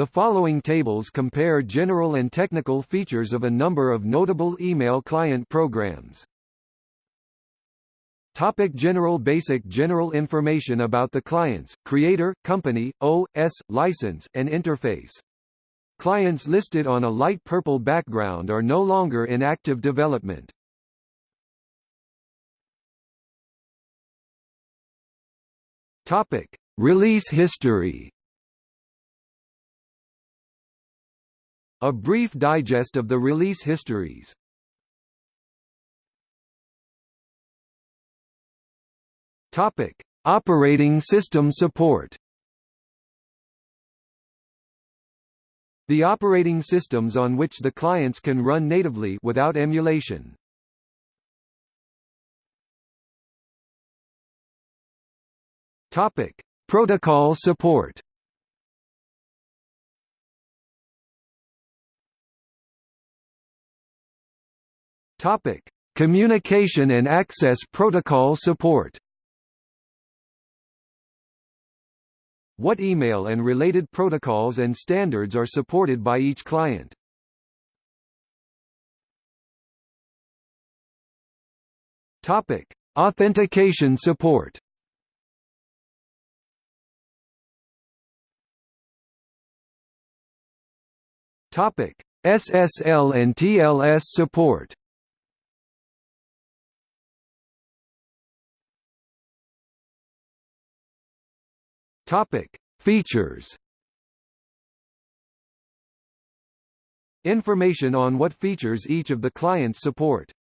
The following tables compare general and technical features of a number of notable email client programs. Topic general Basic general information about the clients, creator, company, OS, license, and interface. Clients listed on a light purple background are no longer in active development. Topic: Release history. A brief digest of the release histories. Topic: Operating system support. The operating systems on which the clients can run natively without emulation. Topic: Protocol support. Topic: Communication and access protocol support. What email and related protocols and standards are supported by each client? Topic: Authentication support. Topic: SSL and TLS support. Topic: Features. Information on what features each of the clients support.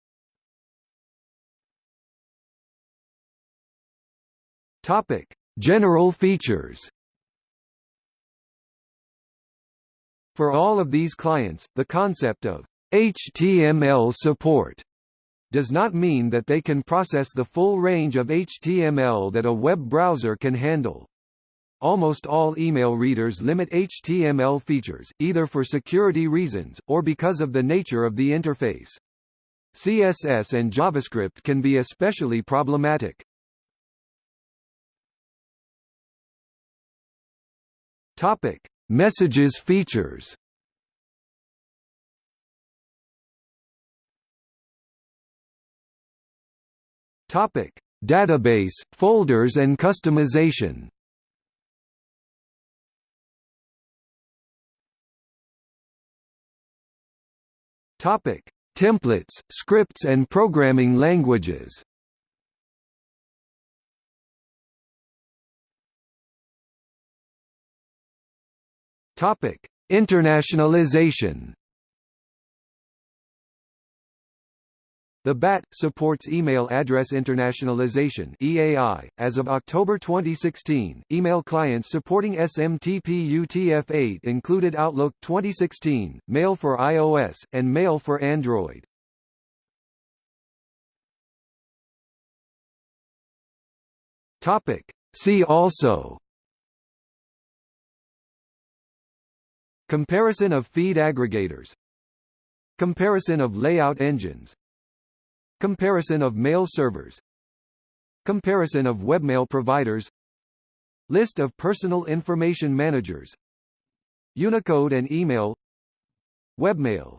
Topic: General features. For all of these clients, the concept of HTML support does not mean that they can process the full range of HTML that a web browser can handle. Almost all email readers limit HTML features, either for security reasons, or because of the nature of the interface. CSS and JavaScript can be especially problematic. Topic: Messages features. Topic: Database, folders and customization. Topic: Templates, scripts and programming languages. Topic: Internationalization. The BAT supports Email Address Internationalization (EAI). As of October 2016, email clients supporting SMTP UTF-8 included Outlook 2016, Mail for iOS, and Mail for Android. Topic: See also Comparison of feed aggregators Comparison of layout engines Comparison of mail servers. Comparison of webmail providers. List of personal information managers. Unicode and email. Webmail